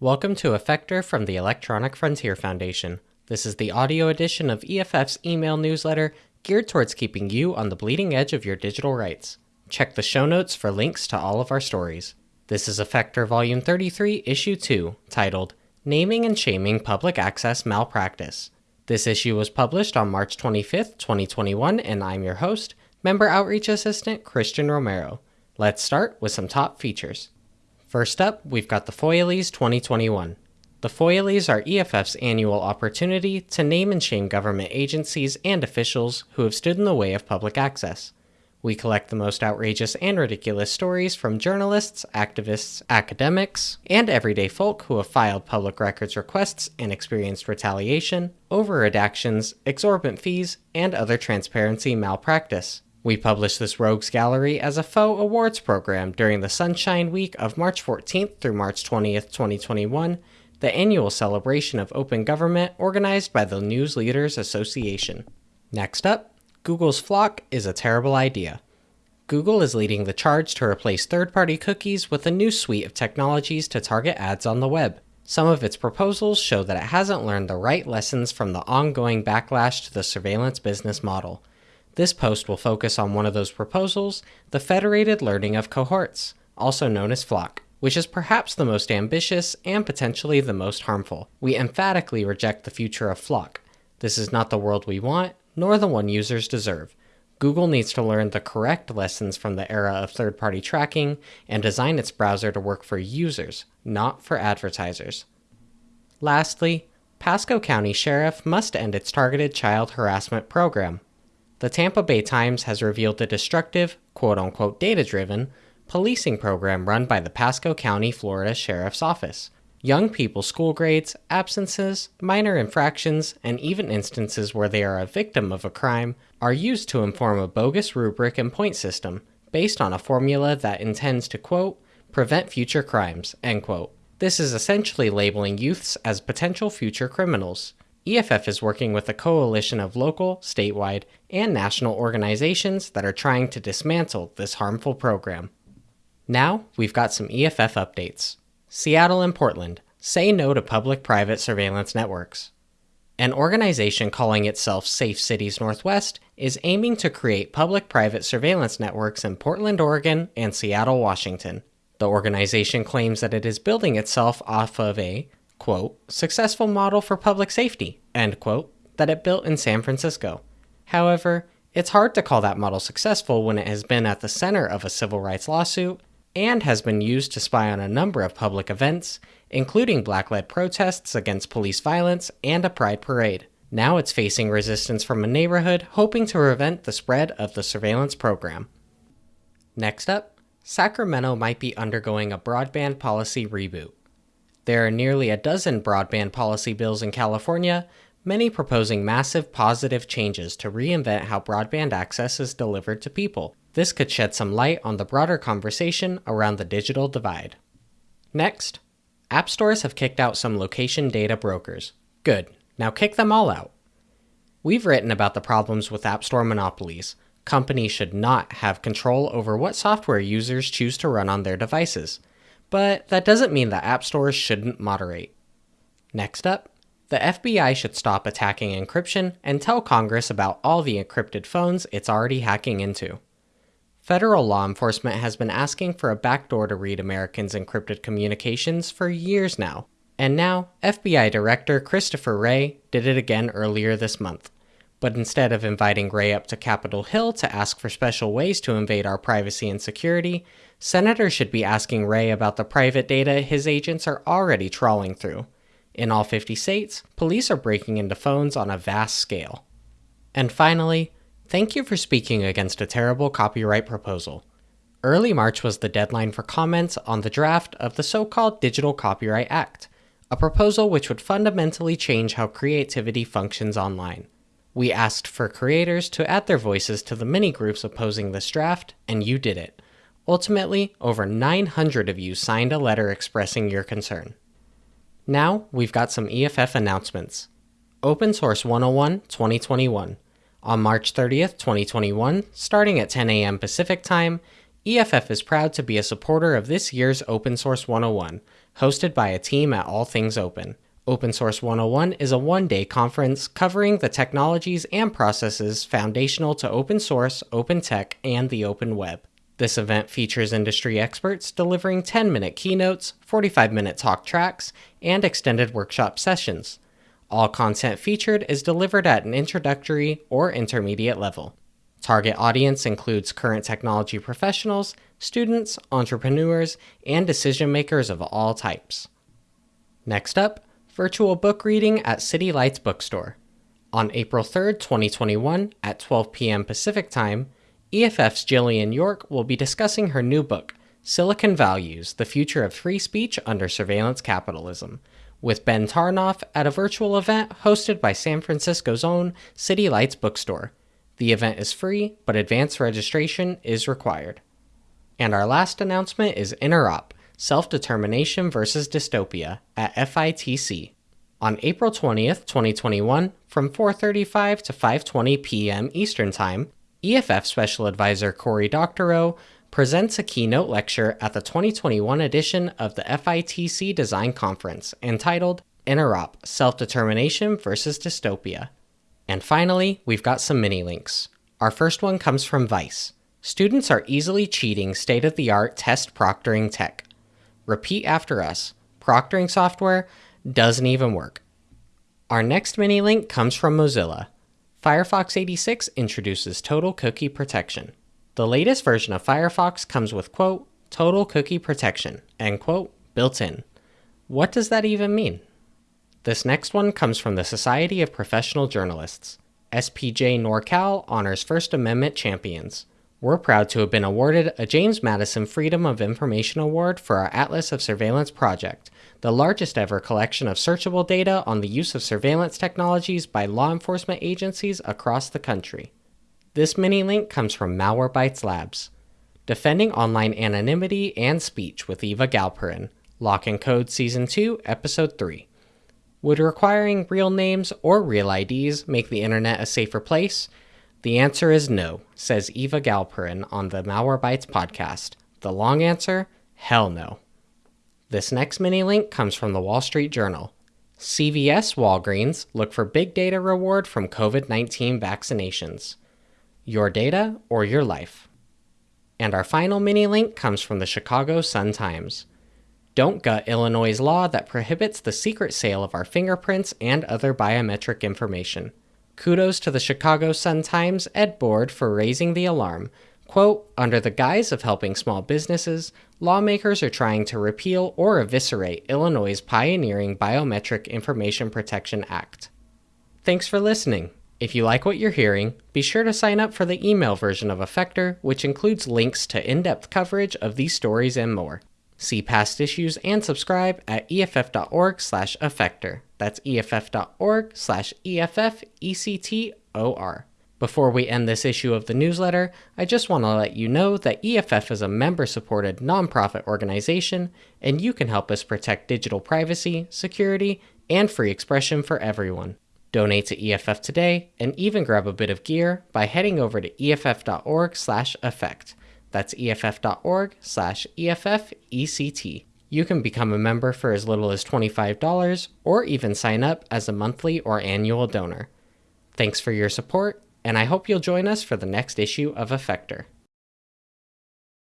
Welcome to Effector from the Electronic Frontier Foundation. This is the audio edition of EFF's email newsletter geared towards keeping you on the bleeding edge of your digital rights. Check the show notes for links to all of our stories. This is Effector Volume 33, Issue 2, titled Naming and Shaming Public Access Malpractice. This issue was published on March 25th, 2021, and I'm your host, Member Outreach Assistant Christian Romero. Let's start with some top features. First up, we've got the Foilies 2021. The Foilies are EFF's annual opportunity to name and shame government agencies and officials who have stood in the way of public access. We collect the most outrageous and ridiculous stories from journalists, activists, academics, and everyday folk who have filed public records requests and experienced retaliation, over redactions, exorbitant fees, and other transparency malpractice. We publish this Rogues Gallery as a faux awards program during the Sunshine Week of March 14th through March 20th, 2021, the annual celebration of open government organized by the News Leaders Association. Next up, Google's FLoC is a terrible idea. Google is leading the charge to replace third party cookies with a new suite of technologies to target ads on the web. Some of its proposals show that it hasn't learned the right lessons from the ongoing backlash to the surveillance business model. This post will focus on one of those proposals, the federated learning of cohorts, also known as FLoC, which is perhaps the most ambitious and potentially the most harmful. We emphatically reject the future of FLoC. This is not the world we want, nor the one users deserve. Google needs to learn the correct lessons from the era of third party tracking and design its browser to work for users, not for advertisers. Lastly, Pasco County Sheriff must end its targeted child harassment program. The Tampa Bay Times has revealed the destructive, quote unquote data driven, policing program run by the Pasco County, Florida Sheriff's Office. Young people's school grades, absences, minor infractions, and even instances where they are a victim of a crime are used to inform a bogus rubric and point system based on a formula that intends to, quote, prevent future crimes, end quote. This is essentially labeling youths as potential future criminals. EFF is working with a coalition of local, statewide, and national organizations that are trying to dismantle this harmful program. Now, we've got some EFF updates. Seattle and Portland say no to public private surveillance networks. An organization calling itself Safe Cities Northwest is aiming to create public private surveillance networks in Portland, Oregon, and Seattle, Washington. The organization claims that it is building itself off of a quote, successful model for public safety, end quote, that it built in San Francisco. However, it's hard to call that model successful when it has been at the center of a civil rights lawsuit and has been used to spy on a number of public events, including black led protests against police violence and a pride parade. Now it's facing resistance from a neighborhood hoping to prevent the spread of the surveillance program. Next up, Sacramento might be undergoing a broadband policy reboot. There are nearly a dozen broadband policy bills in California, many proposing massive positive changes to reinvent how broadband access is delivered to people. This could shed some light on the broader conversation around the digital divide. Next, app stores have kicked out some location data brokers. Good, now kick them all out. We've written about the problems with App Store monopolies. Companies should not have control over what software users choose to run on their devices but that doesn't mean that app stores shouldn't moderate. Next up, the FBI should stop attacking encryption and tell Congress about all the encrypted phones it's already hacking into. Federal law enforcement has been asking for a backdoor to read Americans' encrypted communications for years now, and now FBI Director Christopher Wray did it again earlier this month. But instead of inviting Wray up to Capitol Hill to ask for special ways to invade our privacy and security, Senators should be asking Wray about the private data his agents are already trawling through. In all 50 states, police are breaking into phones on a vast scale. And finally, thank you for speaking against a terrible copyright proposal. Early March was the deadline for comments on the draft of the so called Digital Copyright Act, a proposal which would fundamentally change how creativity functions online. We asked for creators to add their voices to the many groups opposing this draft, and you did it. Ultimately, over 900 of you signed a letter expressing your concern. Now, we've got some EFF announcements. Open Source 101 2021. On March 30th, 2021, starting at 10 a.m. Pacific Time, EFF is proud to be a supporter of this year's Open Source 101, hosted by a team at All Things Open. Open Source 101 is a one day conference covering the technologies and processes foundational to open source, open tech, and the open web. This event features industry experts delivering 10 minute keynotes, 45 minute talk tracks, and extended workshop sessions. All content featured is delivered at an introductory or intermediate level. Target audience includes current technology professionals, students, entrepreneurs, and decision makers of all types. Next up, virtual book reading at City Lights Bookstore. On April 3, 2021, at 12 p.m. Pacific Time, EFF's Jillian York will be discussing her new book, Silicon Values The Future of Free Speech Under Surveillance Capitalism, with Ben Tarnoff at a virtual event hosted by San Francisco's own City Lights Bookstore. The event is free, but advance registration is required. And our last announcement is Interop Self Determination versus Dystopia at FITC. On April 20th, 2021, from 4:35 to 5:20 p.m. Eastern Time, EFF Special Advisor Cory Doctorow presents a keynote lecture at the 2021 edition of the FITC Design Conference entitled Interop Self Determination versus Dystopia. And finally, we've got some mini links. Our first one comes from Vice. Students are easily cheating state of the art test proctoring tech. Repeat after us proctoring software doesn't even work. Our next mini link comes from Mozilla. Firefox 86 introduces total cookie protection. The latest version of Firefox comes with, quote, total cookie protection, end quote, built in. What does that even mean? This next one comes from the Society of Professional Journalists. SPJ NorCal honors First Amendment champions. We're proud to have been awarded a James Madison Freedom of Information Award for our Atlas of Surveillance project, the largest ever collection of searchable data on the use of surveillance technologies by law enforcement agencies across the country. This mini link comes from Malwarebytes Labs. Defending Online Anonymity and Speech with Eva Galperin, Lock and Code Season 2, Episode 3. Would requiring real names or real IDs make the internet a safer place? The answer is no, says Eva Galperin on the Malwarebytes podcast. The long answer? Hell no. This next mini link comes from the Wall Street Journal. CVS Walgreens look for big data reward from COVID 19 vaccinations. Your data or your life. And our final mini link comes from the Chicago Sun Times. Don't gut Illinois' law that prohibits the secret sale of our fingerprints and other biometric information. Kudos to the Chicago Sun Times Ed Board for raising the alarm. Quote, under the guise of helping small businesses, lawmakers are trying to repeal or eviscerate Illinois' pioneering Biometric Information Protection Act. Thanks for listening. If you like what you're hearing, be sure to sign up for the email version of Effector, which includes links to in depth coverage of these stories and more. See past issues and subscribe at EFF.org slash effector. That's EFF.org slash EFFECTOR. Before we end this issue of the newsletter, I just want to let you know that EFF is a member supported nonprofit organization, and you can help us protect digital privacy, security, and free expression for everyone. Donate to EFF today and even grab a bit of gear by heading over to EFF.org/effect. That's EFF.org slash EFFECT. You can become a member for as little as $25 or even sign up as a monthly or annual donor. Thanks for your support, and I hope you'll join us for the next issue of Effector.